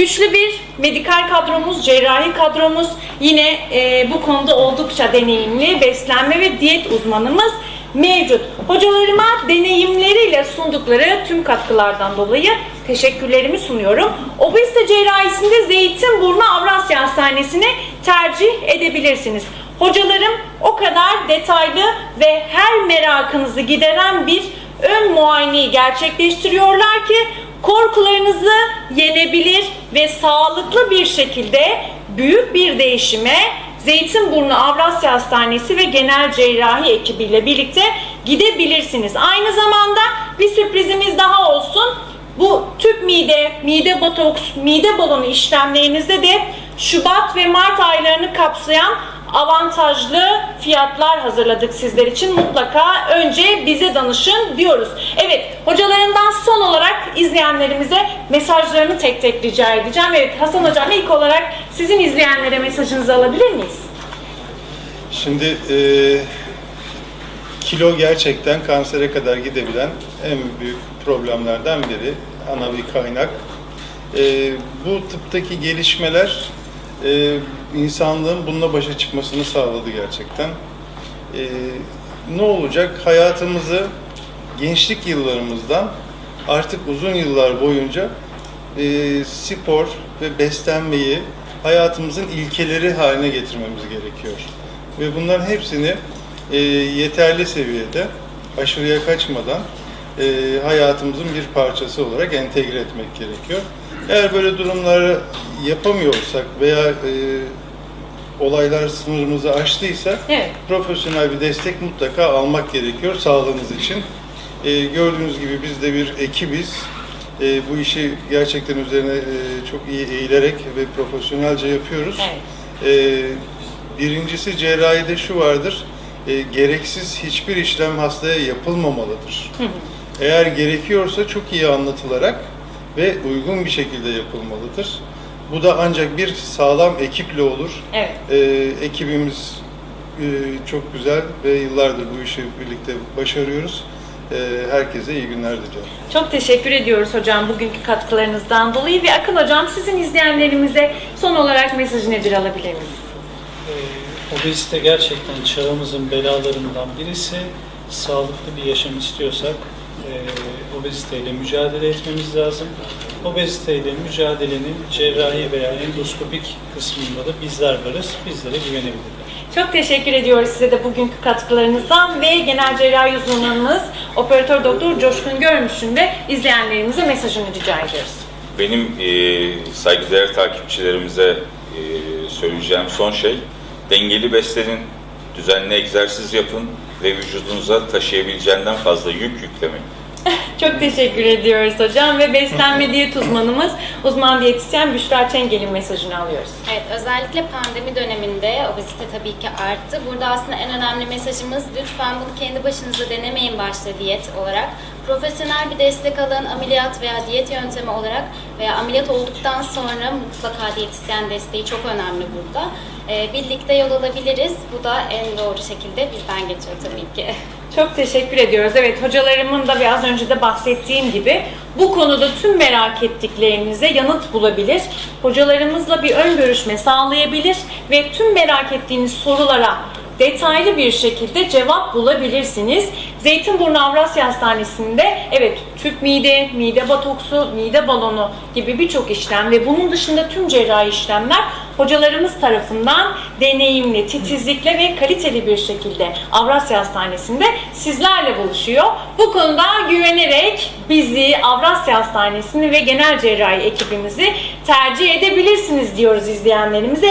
Güçlü bir medikal kadromuz, cerrahi kadromuz, yine e, bu konuda oldukça deneyimli beslenme ve diyet uzmanımız mevcut. Hocalarıma deneyimleriyle sundukları tüm katkılardan dolayı teşekkürlerimi sunuyorum. Obezite cerrahisinde Zeytinburnu Avrasya Hastanesi'ni tercih edebilirsiniz. Hocalarım o kadar detaylı ve her merakınızı gideren bir ön muayeneyi gerçekleştiriyorlar ki korkularınızı yenebilir ve sağlıklı bir şekilde büyük bir değişime Zeytinburnu Avrasya Hastanesi ve genel cerrahi ekibiyle birlikte gidebilirsiniz. Aynı zamanda bir sürprizimiz daha olsun. Bu tüp mide, mide botoks, mide balonu işlemlerinizde de Şubat ve Mart aylarını kapsayan avantajlı fiyatlar hazırladık sizler için. Mutlaka önce bize danışın diyoruz. Evet, hocalarından son olarak izleyenlerimize mesajlarını tek tek rica edeceğim. Evet, Hasan Hocam ilk olarak sizin izleyenlere mesajınızı alabilir miyiz? Şimdi e, kilo gerçekten kansere kadar gidebilen en büyük problemlerden biri. Ana bir kaynak. E, bu tıptaki gelişmeler e, insanlığın bununla başa çıkmasını sağladı gerçekten. E, ne olacak? Hayatımızı gençlik yıllarımızdan artık uzun yıllar boyunca e, spor ve beslenmeyi hayatımızın ilkeleri haline getirmemiz gerekiyor. Ve bunların hepsini e, yeterli seviyede, aşırıya kaçmadan e, hayatımızın bir parçası olarak entegre etmek gerekiyor. Eğer böyle durumları yapamıyorsak veya e, olaylar sınırımızı aştıysa Evet. profesyonel bir destek mutlaka almak gerekiyor sağlığınız için. E, gördüğünüz gibi biz de bir ekibiz. E, bu işi gerçekten üzerine e, çok iyi eğilerek ve profesyonelce yapıyoruz. Evet. E, birincisi cerrahide şu vardır. E, gereksiz hiçbir işlem hastaya yapılmamalıdır. Eğer gerekiyorsa çok iyi anlatılarak ve uygun bir şekilde yapılmalıdır. Bu da ancak bir sağlam ekiple olur. Evet. Ee, ekibimiz e, çok güzel ve yıllardır bu işi birlikte başarıyoruz. Ee, herkese iyi günler diliyorum. Çok teşekkür ediyoruz hocam bugünkü katkılarınızdan dolayı ve Akın hocam sizin izleyenlerimize son olarak mesajı nedir alabilir miyiz? Ee, Obezite gerçekten çağımızın belalarından birisi. Sağlıklı bir yaşam istiyorsak e, obeziteyle mücadele etmemiz lazım. Obeziteyle mücadelenin cerrahi veya endoskopik kısmında da bizler varız. Bizlere güvenebilirler. Çok teşekkür ediyoruz size de bugünkü katkılarınızdan ve genel cerrahi uzmanımız operatör doktor Coşkun Görmüş'ün de izleyenlerimize mesajını rica ediyoruz. Benim e, saygıdeğer takipçilerimize e, söyleyeceğim son şey, dengeli beslenin, düzenli egzersiz yapın ve vücudunuza taşıyabileceğinden fazla yük yüklemeyin. Çok teşekkür ediyoruz hocam ve beslenme diyet uzmanımız uzman diyetisyen Büşra Çengel'in mesajını alıyoruz. Evet, özellikle pandemi döneminde obezite tabii ki arttı. Burada aslında en önemli mesajımız lütfen bunu kendi başınıza denemeyin başta diyet olarak. Profesyonel bir destek alın, ameliyat veya diyet yöntemi olarak veya ameliyat olduktan sonra mutlaka diyetisyen desteği çok önemli burada. Ee, birlikte yol alabiliriz. Bu da en doğru şekilde bizden geçiyor tabii ki. Çok teşekkür ediyoruz. Evet hocalarımın da ve az önce de bahsettiğim gibi bu konuda tüm merak ettiklerinize yanıt bulabilir. Hocalarımızla bir ön görüşme sağlayabilir ve tüm merak ettiğiniz sorulara detaylı bir şekilde cevap bulabilirsiniz. Zeytinburnu Avrasya Hastanesi'nde evet tüp mide, mide batoksu, mide balonu gibi birçok işlem ve bunun dışında tüm cerrahi işlemler hocalarımız tarafından deneyimli, titizlikle ve kaliteli bir şekilde Avrasya Hastanesi'nde sizlerle buluşuyor. Bu konuda güvenerek bizi Avrasya Hastanesi'ni ve genel cerrahi ekibimizi tercih edebilirsiniz diyoruz izleyenlerimize.